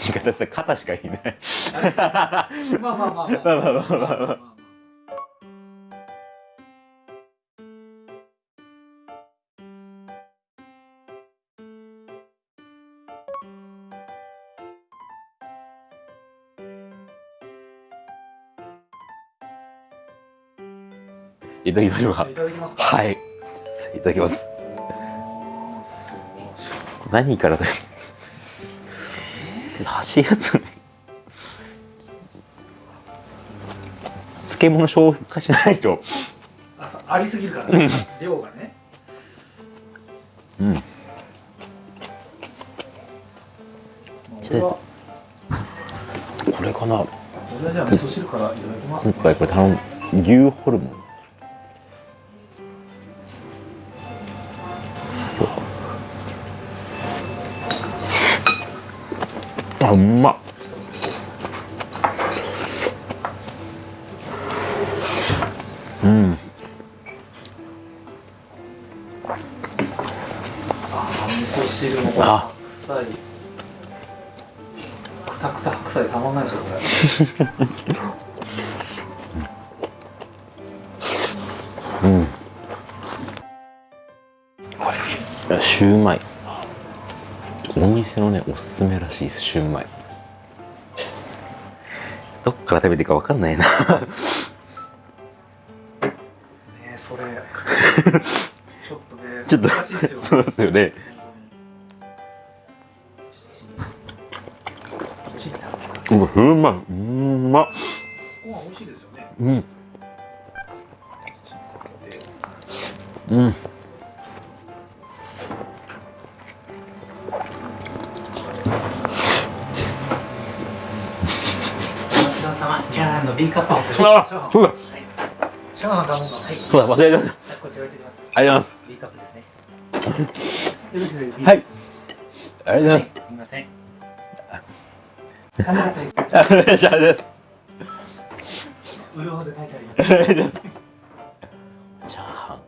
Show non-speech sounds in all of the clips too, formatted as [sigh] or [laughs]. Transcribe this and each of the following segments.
地方さ肩しかいないまあまあまあまあまあまあまあまあいただきましょう。かいただきますかはいいただきます何からだよちょっと箸やつね漬物消化しないと。あそうありすぎるから、ね、量がね。うん。これかな。今回これ頼む牛ホルモン味噌汁もあ。白菜くたくた白菜たまんないですよこれ。[laughs] うん。これシューマイ。お店のねおすすめらしいですシューマイ。どっから食べていいかわかんないな。ねそれ。[laughs] ちょっとねちょっと難しいですよね。そうですよねうわうまいうまっご飯美味しいですよねうん。うん。じゃああの B カップですよあそうだ。チャーはい。そうだ忘れてた。こちら置いてきます。ありがとうございます。B カップですねはい。ありがとうございますありがとうございますありがとうございますうるほど書いてありますチャーハ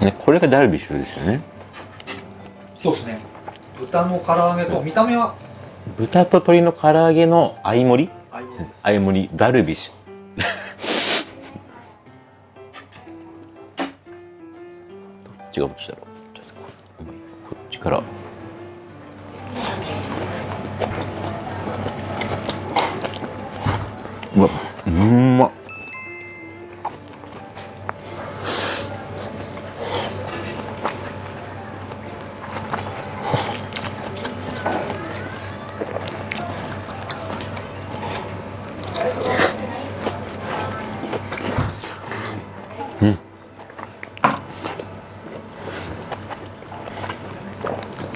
ンねこれがダルビッシュですよね。そうですね。豚の唐揚げと見た目は？豚と鶏の唐揚げの相盛り？相盛りダルビッシュ。[laughs] どっちがどっちだろう。こっちからうわうんまっ。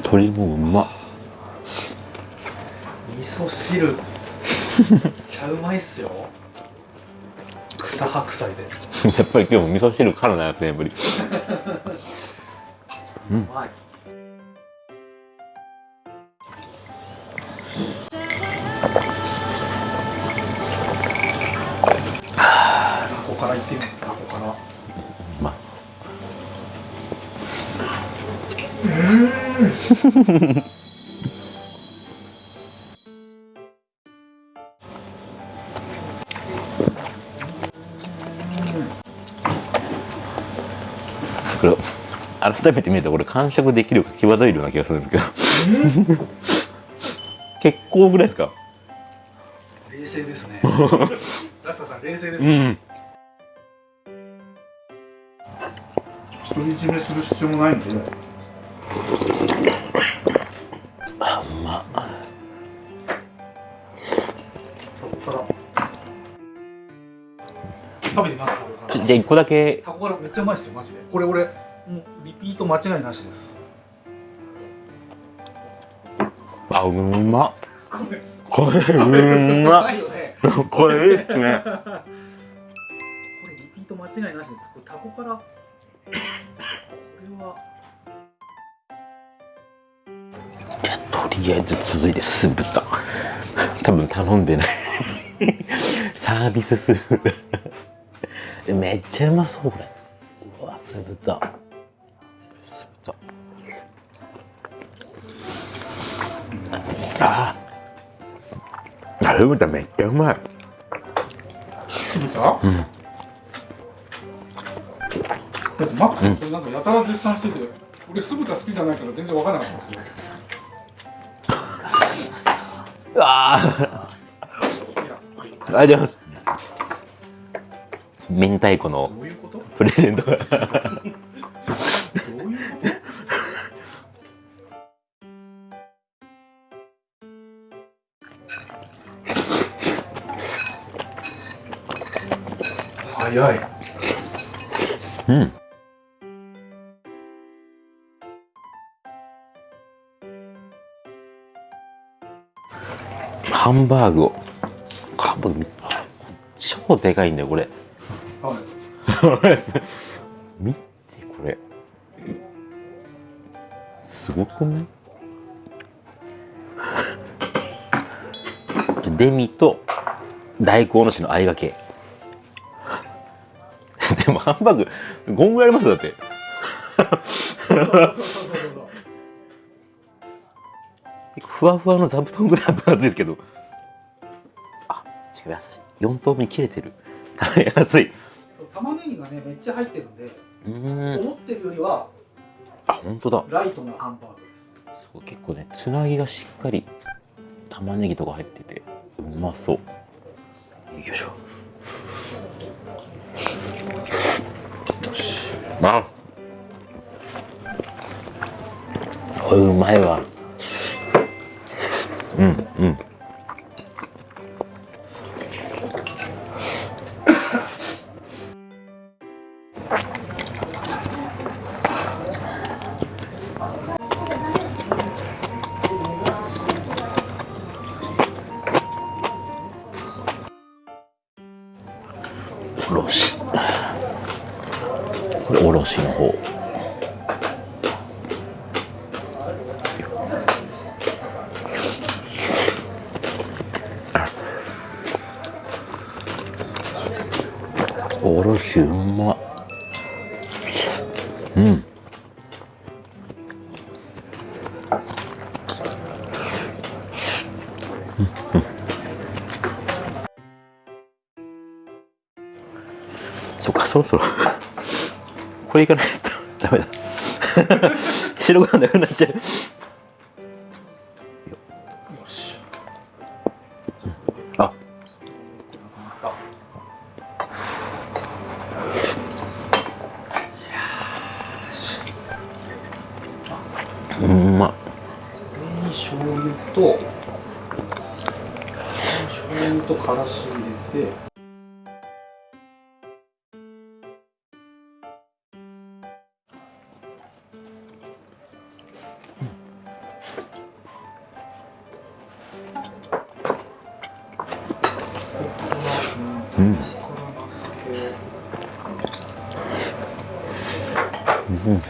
鶏もうまっ。味噌汁。ちゃうまいっすよ。豚白菜で。[laughs] やっぱり今日も味噌汁からなんですねやっぱり。うまい。タコからいってみます。タコから。まあ。こ改めて見るとこれ完食できるか際どいような気がするんですけど。[laughs] 結構ぐらいですか？冷静ですね。[laughs] ラスタさん冷静ですね。うん。独り占めする必要もないんで。あうま。食べてみますじゃあ一個だけ。タコからめっちゃうまいですよマジで。これ俺もうリピート間違いなしです。あうま。っこれううまこれいいっすね。これリピート間違いなしです。これタコから。これは。じゃあとりあえず続いて酢豚。多分頼んでない。サービス酢豚。めっちゃうまそうこれ。うわ酢豚めっちゃうまいうんだってマックスこれなんかやたら絶賛してて、俺酢豚好きじゃないから全然わからなかったあありがとうございます明太子のプレゼントが早い。うん。ハンバーグを。ハンバーグめっちゃ超でかいんだよこれ。はい。[laughs] 見てこれ。すごくない？[laughs] デミと大根おろしのあいがけハンバーグこんぐらいあります？よだって。ふわふわの座布団ぐらい分厚いですけどあ違う優しい4等分に切れてる食べやすい玉ねぎがねめっちゃ入ってるんで、うん思ってるよりはあ本当だライトなハンバーグですそう結構ねつなぎがしっかり玉ねぎとか入っててうまそうよいしょあ。これうまいわ。うんうんそっかそろそろ。[laughs] これいかないと。[laughs] ダメだ。[laughs] 白ご飯なくなっちゃう。よし。あ。うんま。これに醤油と醤油とからし入れて。うん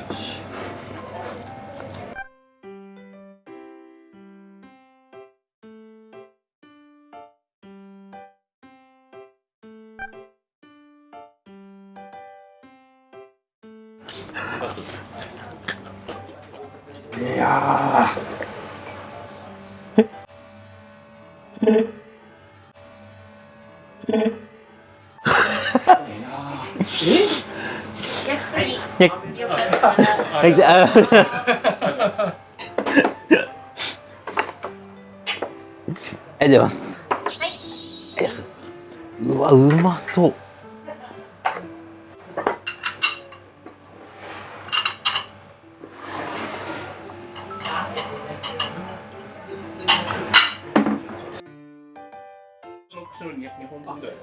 いやーえゆっくりねよかったらはいでありがとうございます。ありがとうございありがとうございます。うわうまそう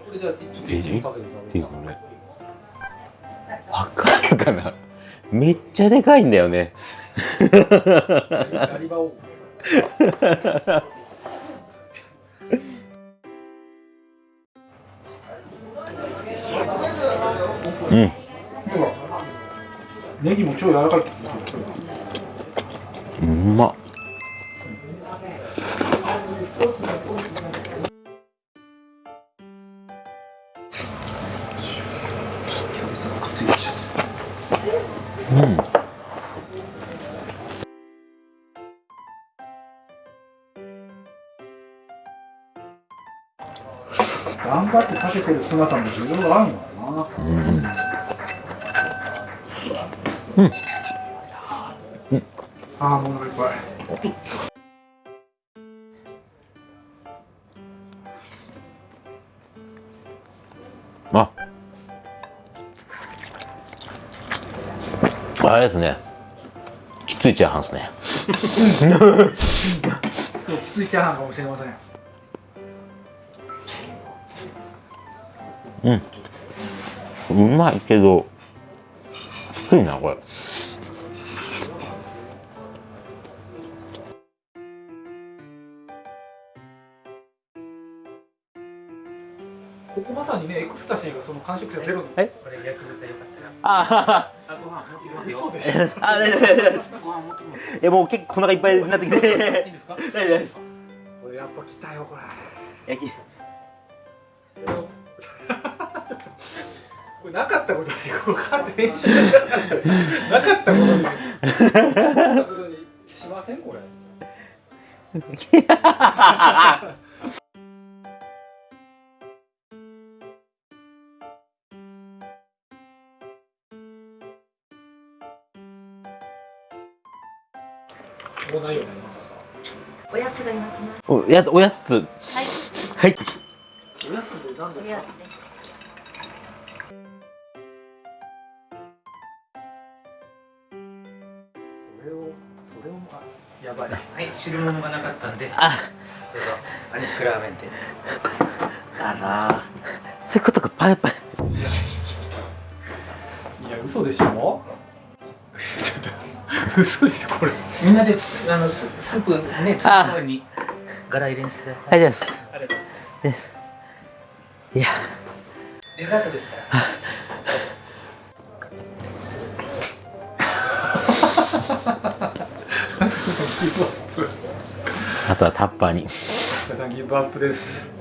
これじゃあちょっていうかねわかるかなめっちゃでかいんだよね。うん。ネギも超柔らかい。うまっ。くっ頑張ってかけてる姿も重要があるのかなうん。ああもうお腹いっぱい。ああれですね。きついチャーハンですね。そうきついチャーハンかもしれません。うん。うまいけどきついなこれ。ここまさにねエクスタシーがその完食者ゼロにえ？これ焼き豚よかったらああご飯持ってきますよ。そうでしょあ大丈夫大丈夫です。ご飯持ってきますもう結構お腹いっぱいになってきて。いいですか？大丈夫です。これやっぱ来たよこれ。焼きなかったことにこのカーテン編集なかったことになかったことにしませんこれもうないよねまさかおやつが今来ます。おやおやつはい、はいおやつで何ですか？おやつです。れをそれをあやばい。はい。汁物がなかったんで。あ。どうぞ。パニックラーメンであさそういうことかパンパンいや嘘でしょ？[laughs] 嘘でしょこれ。みんなであのススープねつあく前にガラ入れにしてはいです。ありがとうございます。いや。デザートですから [laughs] あとはタッパーに。皆さんギブアップです